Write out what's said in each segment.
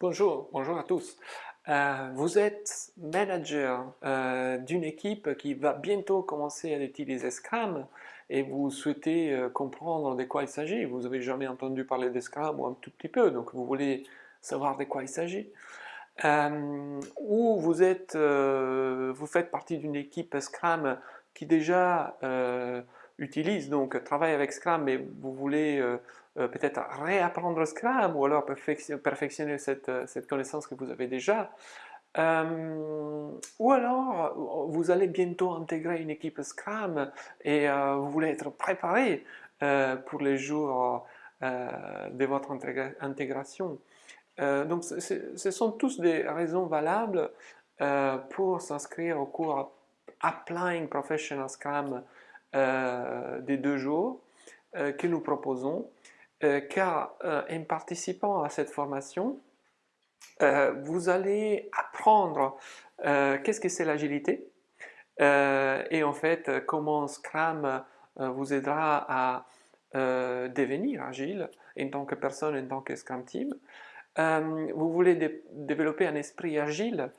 Bonjour, bonjour à tous. Euh, vous êtes manager euh, d'une équipe qui va bientôt commencer à utiliser Scrum et vous souhaitez euh, comprendre de quoi il s'agit. Vous n'avez jamais entendu parler de Scrum ou un tout petit peu, donc vous voulez savoir de quoi il s'agit. ou vous, êtes, vous faites partie d'une équipe Scrum qui déjà utilise, donc travaille avec Scrum, mais vous voulez euh, euh, peut-être réapprendre Scrum ou alors perfectionner cette, euh, cette, connaissance que vous avez déjà. ou alors, vous allez bientôt intégrer une équipe Scrum et vous voulez être préparé pour les jours de votre intégration. donc, ce sont tous des raisons valables pour s'inscrire au cours Applying Professional Scrum euh, des deux jours euh, que nous proposons, euh, car en participant à cette formation, vous allez apprendre qu'est-ce que c'est l'agilité et en fait comment Scrum vous aidera à devenir agile en tant que personne, en tant que Scrum Team. Vous voulez développer un esprit agile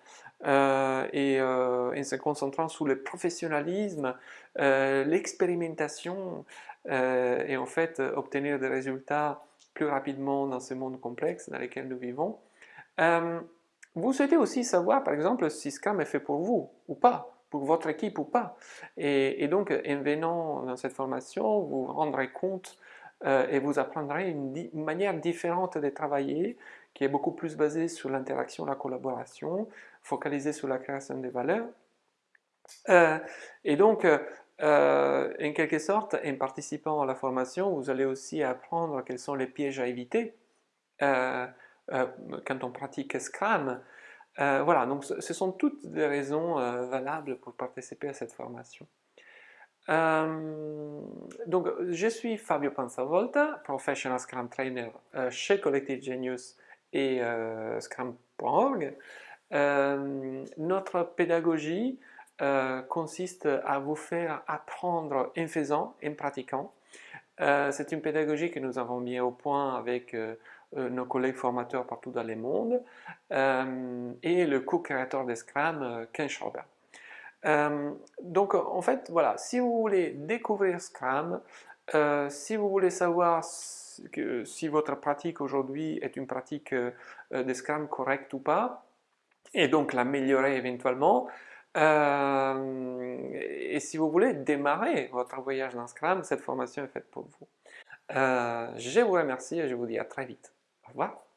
euh, et euh, en se concentrant sur le professionnalisme, euh, l'expérimentation et en fait obtenir des résultats plus rapidement dans ce monde complexe dans lequel nous vivons. vous souhaitez aussi savoir par exemple si Scrum est fait pour vous ou pas, pour votre équipe ou pas. Et, donc en venant dans cette formation, vous vous rendrez compte et vous apprendrez une, manière différente de travailler qui est beaucoup plus basée sur l'interaction, la collaboration, focalisée sur la création des valeurs. Euh, et donc, euh, en quelque sorte, en participant à la formation, vous allez aussi apprendre quels sont les pièges à éviter euh, quand on pratique Scrum. voilà, donc ce sont toutes des raisons valables pour participer à cette formation. Donc, je suis Fabio Panzavolta, Professional Scrum Trainer chez Collective Genius et Scrum.org. Euh, notre pédagogie euh, consiste à vous faire apprendre en faisant, en pratiquant. Euh, c'est une pédagogie que nous avons mis au point avec nos collègues formateurs partout dans le monde et le co-créateur de Scrum, Ken Schauber. Donc en fait, voilà, si vous voulez découvrir Scrum, si vous voulez savoir si votre pratique aujourd'hui est une pratique de Scrum correcte ou pas, et donc l'améliorer éventuellement. Euh, et si vous voulez démarrer votre voyage dans Scrum, cette formation est faite pour vous. Euh, je vous remercie et je vous dis à très vite. Au revoir.